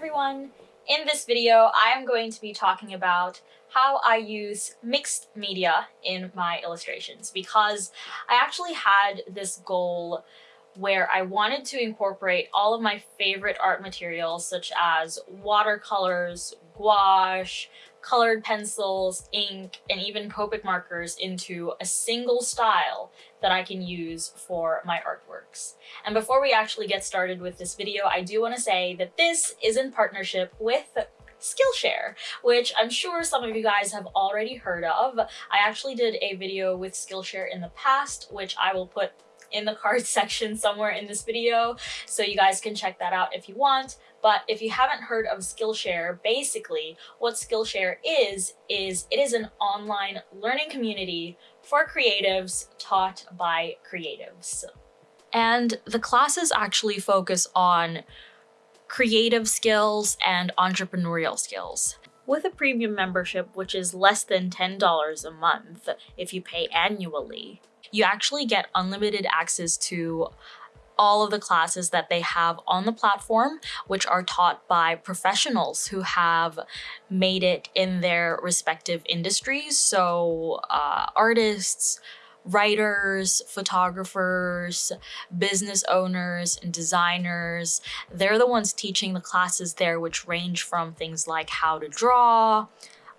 everyone! In this video, I am going to be talking about how I use mixed media in my illustrations because I actually had this goal where I wanted to incorporate all of my favorite art materials such as watercolors, gouache, colored pencils, ink, and even Copic markers into a single style that I can use for my artworks. And before we actually get started with this video, I do want to say that this is in partnership with Skillshare, which I'm sure some of you guys have already heard of. I actually did a video with Skillshare in the past, which I will put in the cards section somewhere in this video, so you guys can check that out if you want. But if you haven't heard of Skillshare, basically what Skillshare is, is it is an online learning community for creatives taught by creatives. And the classes actually focus on creative skills and entrepreneurial skills. With a premium membership, which is less than $10 a month if you pay annually, you actually get unlimited access to all of the classes that they have on the platform, which are taught by professionals who have made it in their respective industries. So uh, artists, writers, photographers, business owners, and designers. They're the ones teaching the classes there, which range from things like how to draw,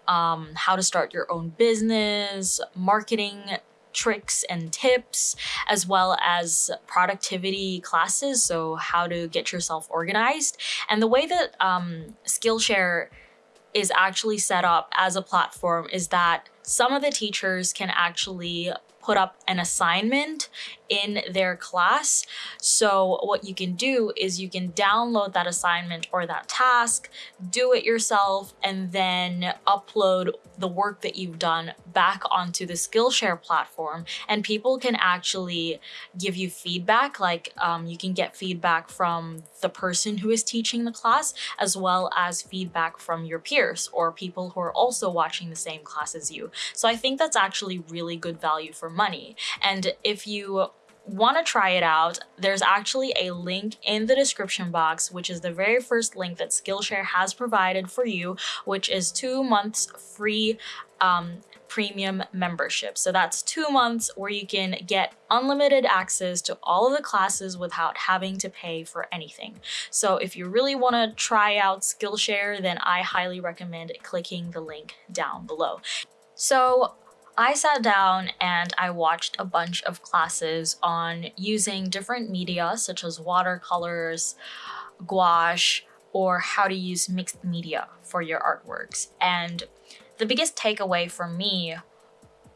um, how to start your own business, marketing tricks and tips, as well as productivity classes, so how to get yourself organized. And the way that um, Skillshare is actually set up as a platform is that some of the teachers can actually put up an assignment in their class. So what you can do is you can download that assignment or that task, do it yourself, and then upload the work that you've done back onto the Skillshare platform. And people can actually give you feedback, like um, you can get feedback from the person who is teaching the class, as well as feedback from your peers or people who are also watching the same class as you. So I think that's actually really good value for money. And if you want to try it out, there's actually a link in the description box, which is the very first link that Skillshare has provided for you, which is two months free um, premium membership. So that's two months where you can get unlimited access to all of the classes without having to pay for anything. So if you really want to try out Skillshare, then I highly recommend clicking the link down below. So I sat down and I watched a bunch of classes on using different media such as watercolors, gouache, or how to use mixed media for your artworks. And the biggest takeaway for me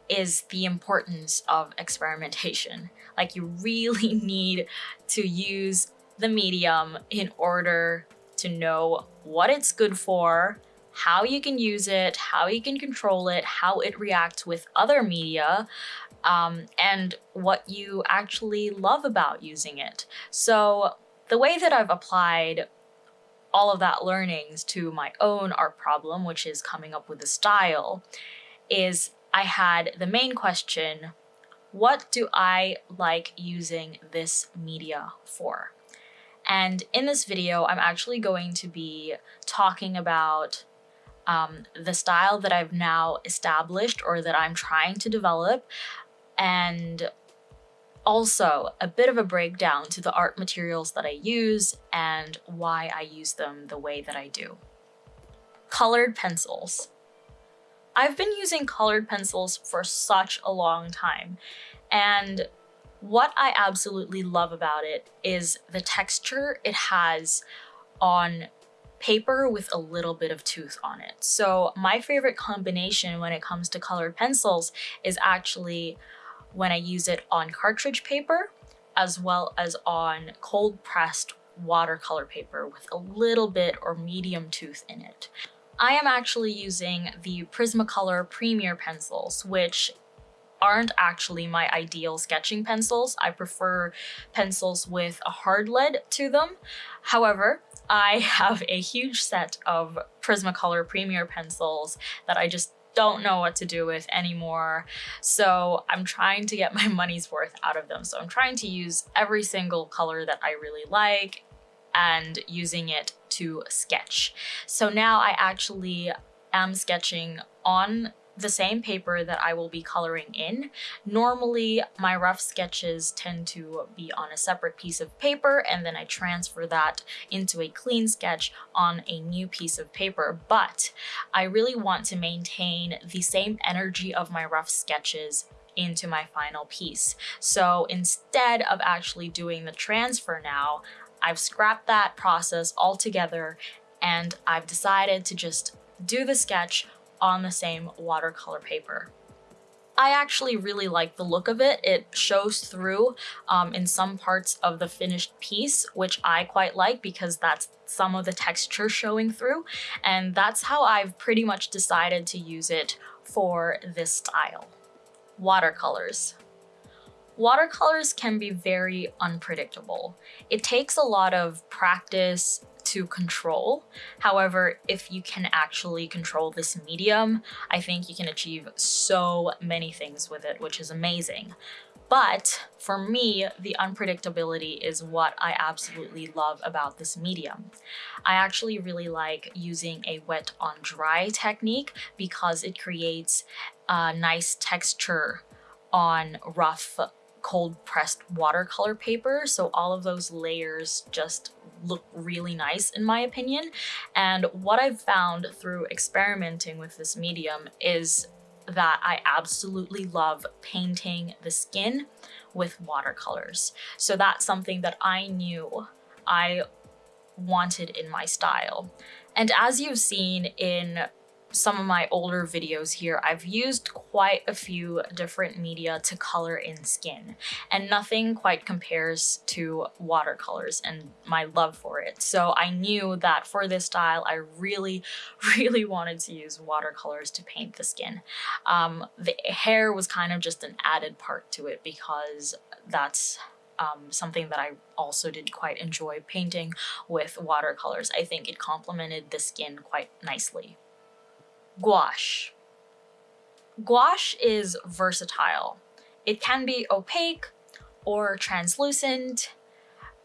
is the importance of experimentation. Like you really need to use the medium in order to know what it's good for, how you can use it, how you can control it, how it reacts with other media, um, and what you actually love about using it. So the way that I've applied all of that learnings to my own art problem, which is coming up with a style, is I had the main question, what do I like using this media for? And in this video, I'm actually going to be talking about um, the style that I've now established or that I'm trying to develop and also a bit of a breakdown to the art materials that I use and why I use them the way that I do. Colored pencils. I've been using colored pencils for such a long time and what I absolutely love about it is the texture it has on paper with a little bit of tooth on it. So my favorite combination when it comes to colored pencils is actually when I use it on cartridge paper as well as on cold pressed watercolor paper with a little bit or medium tooth in it. I am actually using the Prismacolor Premier pencils, which aren't actually my ideal sketching pencils. I prefer pencils with a hard lead to them. However, I have a huge set of Prismacolor Premier pencils that I just don't know what to do with anymore. So I'm trying to get my money's worth out of them. So I'm trying to use every single color that I really like and using it to sketch. So now I actually am sketching on the same paper that I will be coloring in. Normally, my rough sketches tend to be on a separate piece of paper and then I transfer that into a clean sketch on a new piece of paper, but I really want to maintain the same energy of my rough sketches into my final piece. So instead of actually doing the transfer now, I've scrapped that process altogether and I've decided to just do the sketch on the same watercolor paper. I actually really like the look of it. It shows through um, in some parts of the finished piece, which I quite like because that's some of the texture showing through. And that's how I've pretty much decided to use it for this style. Watercolors. Watercolors can be very unpredictable. It takes a lot of practice to control. However, if you can actually control this medium, I think you can achieve so many things with it, which is amazing. But for me, the unpredictability is what I absolutely love about this medium. I actually really like using a wet on dry technique because it creates a nice texture on rough cold pressed watercolor paper. So all of those layers just look really nice in my opinion. And what I've found through experimenting with this medium is that I absolutely love painting the skin with watercolors. So that's something that I knew I wanted in my style. And as you've seen in some of my older videos here, I've used quite a few different media to color in skin, and nothing quite compares to watercolors and my love for it. So I knew that for this style, I really, really wanted to use watercolors to paint the skin. Um, the hair was kind of just an added part to it because that's um, something that I also did quite enjoy painting with watercolors. I think it complemented the skin quite nicely. Gouache. Gouache is versatile. It can be opaque or translucent.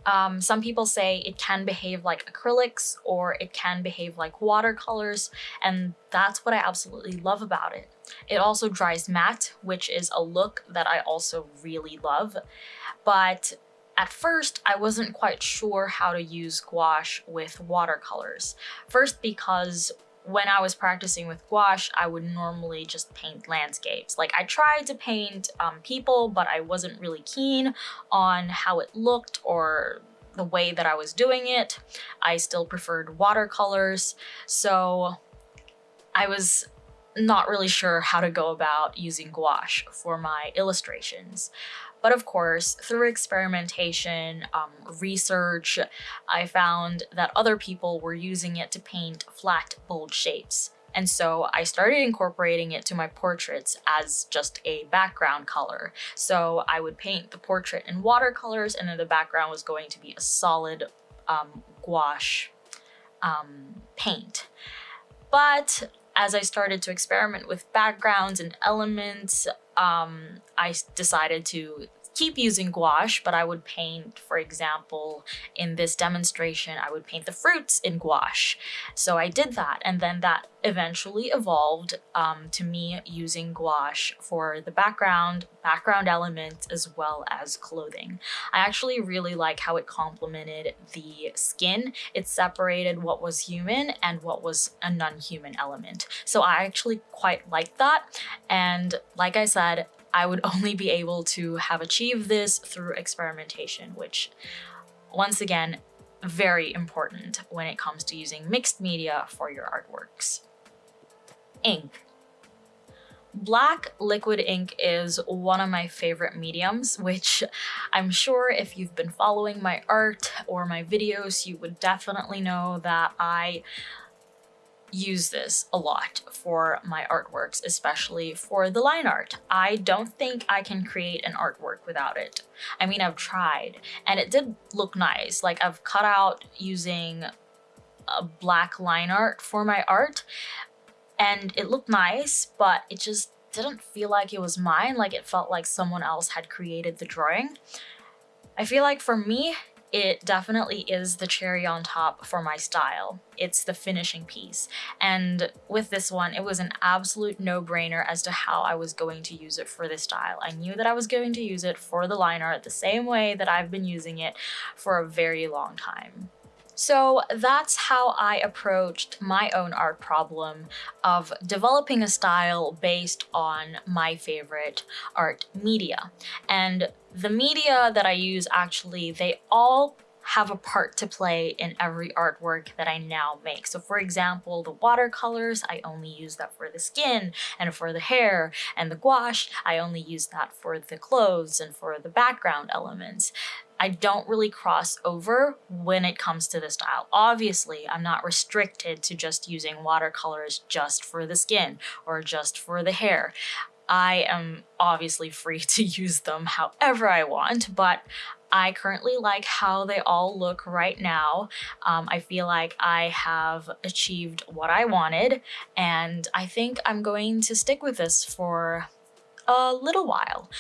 Um, some people say it can behave like acrylics or it can behave like watercolors and that's what I absolutely love about it. It also dries matte, which is a look that I also really love. But at first, I wasn't quite sure how to use gouache with watercolors. First because when I was practicing with gouache, I would normally just paint landscapes. Like I tried to paint um, people, but I wasn't really keen on how it looked or the way that I was doing it. I still preferred watercolors. So I was not really sure how to go about using gouache for my illustrations. But of course, through experimentation, um, research, I found that other people were using it to paint flat, bold shapes. And so I started incorporating it to my portraits as just a background color. So I would paint the portrait in watercolors and then the background was going to be a solid um, gouache um, paint. But as I started to experiment with backgrounds and elements, um, I decided to keep using gouache, but I would paint, for example, in this demonstration, I would paint the fruits in gouache. So I did that, and then that eventually evolved um, to me using gouache for the background, background elements, as well as clothing. I actually really like how it complemented the skin. It separated what was human and what was a non-human element. So I actually quite like that. And like I said, I would only be able to have achieved this through experimentation, which once again, very important when it comes to using mixed media for your artworks. Ink. Black liquid ink is one of my favorite mediums, which I'm sure if you've been following my art or my videos, you would definitely know that I use this a lot for my artworks, especially for the line art. I don't think I can create an artwork without it. I mean, I've tried and it did look nice. Like I've cut out using a black line art for my art and it looked nice, but it just didn't feel like it was mine. Like it felt like someone else had created the drawing. I feel like for me, it definitely is the cherry on top for my style. It's the finishing piece. And with this one, it was an absolute no-brainer as to how I was going to use it for this style. I knew that I was going to use it for the line art the same way that I've been using it for a very long time. So that's how I approached my own art problem of developing a style based on my favorite art media. And the media that I use actually, they all have a part to play in every artwork that I now make. So for example, the watercolors, I only use that for the skin and for the hair, and the gouache, I only use that for the clothes and for the background elements. I don't really cross over when it comes to the style. Obviously, I'm not restricted to just using watercolors just for the skin or just for the hair. I am obviously free to use them however I want, but I currently like how they all look right now. Um, I feel like I have achieved what I wanted and I think I'm going to stick with this for a little while.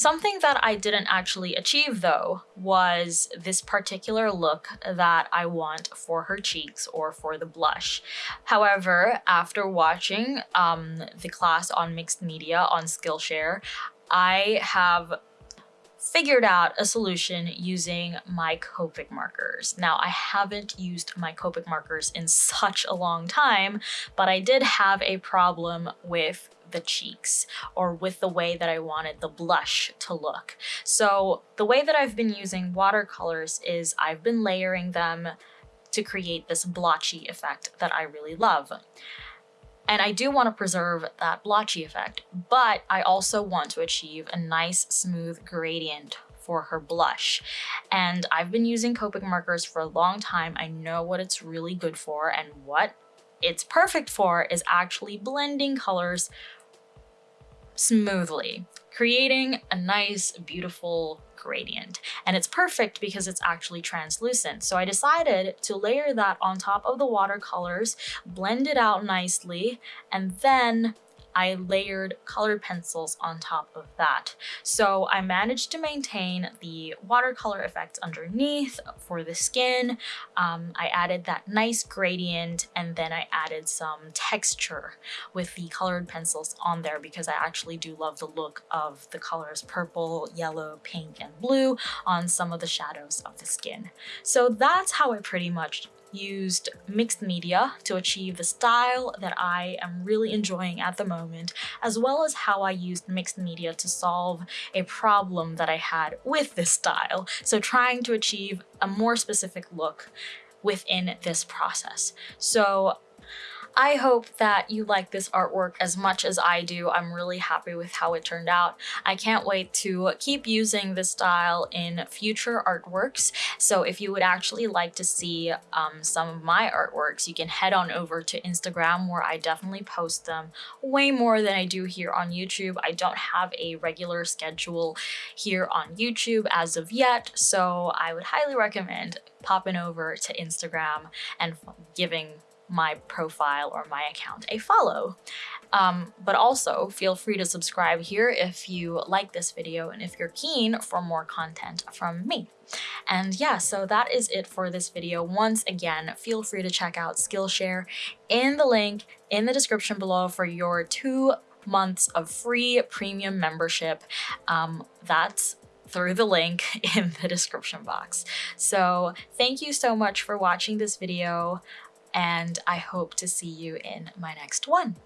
Something that I didn't actually achieve though was this particular look that I want for her cheeks or for the blush. However, after watching um, the class on mixed media on Skillshare, I have figured out a solution using my Copic markers. Now, I haven't used my Copic markers in such a long time, but I did have a problem with the cheeks or with the way that I wanted the blush to look. So the way that I've been using watercolors is I've been layering them to create this blotchy effect that I really love. And I do want to preserve that blotchy effect, but I also want to achieve a nice smooth gradient for her blush. And I've been using Copic markers for a long time. I know what it's really good for and what it's perfect for is actually blending colors smoothly, creating a nice, beautiful gradient. And it's perfect because it's actually translucent. So I decided to layer that on top of the watercolors, blend it out nicely, and then I layered colored pencils on top of that. So I managed to maintain the watercolor effect underneath for the skin. Um, I added that nice gradient and then I added some texture with the colored pencils on there because I actually do love the look of the colors purple, yellow, pink, and blue on some of the shadows of the skin. So that's how I pretty much used mixed media to achieve the style that I am really enjoying at the moment, as well as how I used mixed media to solve a problem that I had with this style. So trying to achieve a more specific look within this process. So I hope that you like this artwork as much as I do. I'm really happy with how it turned out. I can't wait to keep using this style in future artworks. So if you would actually like to see um, some of my artworks, you can head on over to Instagram where I definitely post them way more than I do here on YouTube. I don't have a regular schedule here on YouTube as of yet, so I would highly recommend popping over to Instagram and giving my profile or my account a follow. Um, but also feel free to subscribe here if you like this video and if you're keen for more content from me. And yeah, so that is it for this video. Once again, feel free to check out Skillshare in the link in the description below for your two months of free premium membership. Um, that's through the link in the description box. So thank you so much for watching this video and I hope to see you in my next one.